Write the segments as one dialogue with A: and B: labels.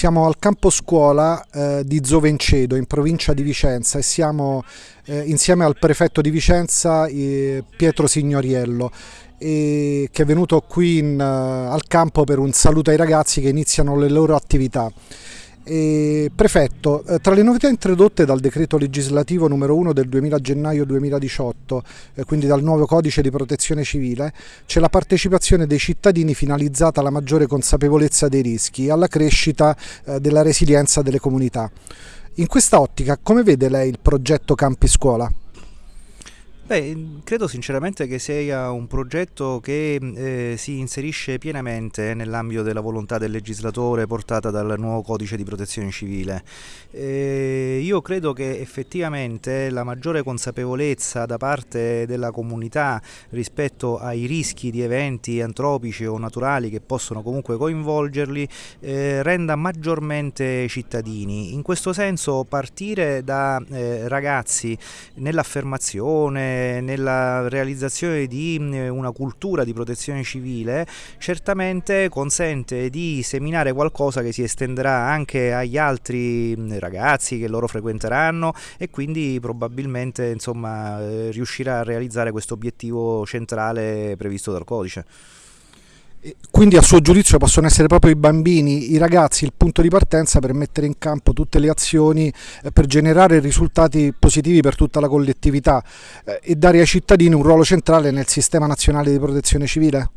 A: Siamo al campo scuola eh, di Zovencedo in provincia di Vicenza e siamo eh, insieme al prefetto di Vicenza eh, Pietro Signoriello che è venuto qui in, uh, al campo per un saluto ai ragazzi che iniziano le loro attività. E, prefetto, eh, tra le novità introdotte dal decreto legislativo numero 1 del 2000 gennaio 2018, eh, quindi dal nuovo codice di protezione civile, c'è la partecipazione dei cittadini finalizzata alla maggiore consapevolezza dei rischi e alla crescita eh, della resilienza delle comunità. In questa ottica, come vede lei il progetto Campi Scuola?
B: Beh, credo sinceramente che sia un progetto che eh, si inserisce pienamente nell'ambito della volontà del legislatore portata dal nuovo codice di protezione civile. Eh, io credo che effettivamente la maggiore consapevolezza da parte della comunità rispetto ai rischi di eventi antropici o naturali che possono comunque coinvolgerli eh, renda maggiormente cittadini. In questo senso partire da eh, ragazzi nell'affermazione nella realizzazione di mm, una cultura di protezione civile certamente consente di seminare qualcosa che si estenderà anche agli altri mm, ragazzi che loro frequenteranno e quindi probabilmente insomma, eh, riuscirà a realizzare questo obiettivo centrale previsto dal codice.
A: Quindi a suo giudizio possono essere proprio i bambini, i ragazzi il punto di partenza per mettere in campo tutte le azioni eh, per generare risultati positivi per tutta la collettività eh, e dare ai cittadini un ruolo centrale nel sistema nazionale di protezione civile?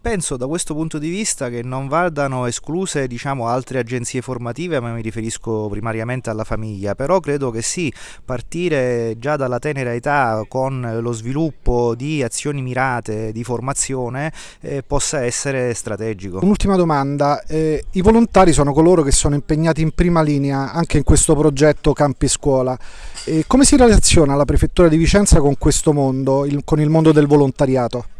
B: Penso da questo punto di vista che non vadano escluse diciamo, altre agenzie formative, ma mi riferisco primariamente alla famiglia, però credo che sì, partire già dalla tenera età con lo sviluppo di azioni mirate di formazione eh, possa essere strategico.
A: Un'ultima domanda, eh, i volontari sono coloro che sono impegnati in prima linea anche in questo progetto Campi Scuola. Eh, come si relaziona la Prefettura di Vicenza con questo mondo, il, con il mondo del volontariato?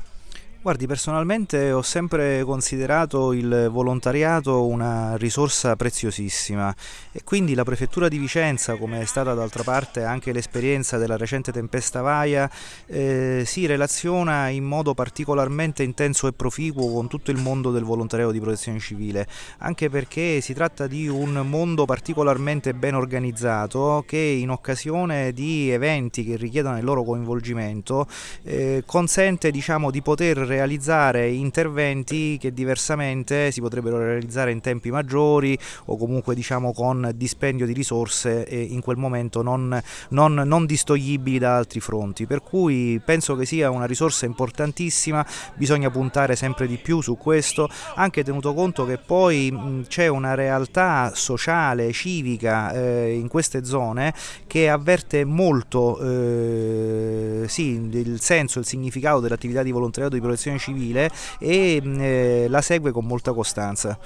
B: Guardi, personalmente ho sempre considerato il volontariato una risorsa preziosissima e quindi la Prefettura di Vicenza, come è stata d'altra parte anche l'esperienza della recente tempesta Vaia, eh, si relaziona in modo particolarmente intenso e proficuo con tutto il mondo del volontariato di protezione civile, anche perché si tratta di un mondo particolarmente ben organizzato che in occasione di eventi che richiedono il loro coinvolgimento eh, consente diciamo, di poter realizzare interventi che diversamente si potrebbero realizzare in tempi maggiori o comunque diciamo con dispendio di risorse in quel momento non, non, non distogliibili da altri fronti. Per cui penso che sia una risorsa importantissima bisogna puntare sempre di più su questo anche tenuto conto che poi c'è una realtà sociale civica eh, in queste zone che avverte molto eh, sì, il senso, il significato dell'attività di volontariato di protezione civile e eh, la segue con molta costanza.